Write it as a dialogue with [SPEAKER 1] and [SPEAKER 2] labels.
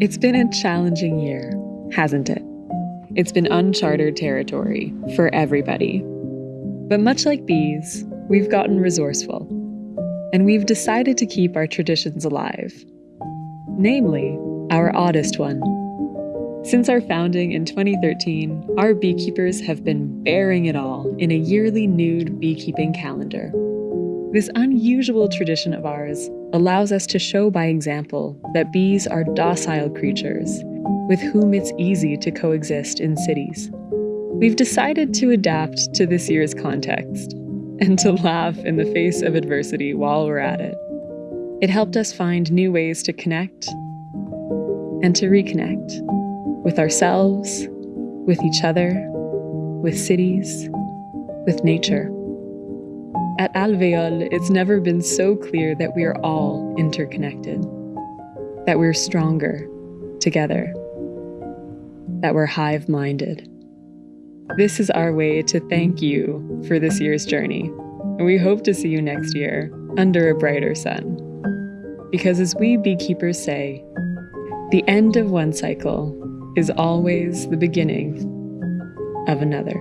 [SPEAKER 1] It's been a challenging year, hasn't it? It's been uncharted territory for everybody. But much like bees, we've gotten resourceful. And we've decided to keep our traditions alive. Namely, our oddest one. Since our founding in 2013, our beekeepers have been bearing it all in a yearly nude beekeeping calendar. This unusual tradition of ours allows us to show by example that bees are docile creatures with whom it's easy to coexist in cities. We've decided to adapt to this year's context and to laugh in the face of adversity while we're at it. It helped us find new ways to connect and to reconnect with ourselves, with each other, with cities, with nature. At Alveole, it's never been so clear that we are all interconnected, that we're stronger together, that we're hive minded. This is our way to thank you for this year's journey, and we hope to see you next year under a brighter sun. Because as we beekeepers say, the end of one cycle is always the beginning of another.